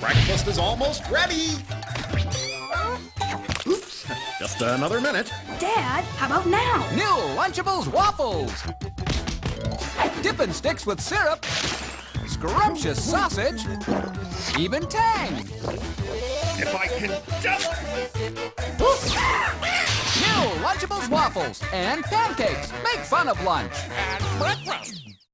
Breakfast is almost ready. Oops, just another minute. Dad, how about now? New Lunchables waffles. Dippin' sticks with syrup. Scrumptious sausage. Even tang. If I can just... New Lunchables waffles and pancakes. Make fun of lunch. And breakfast.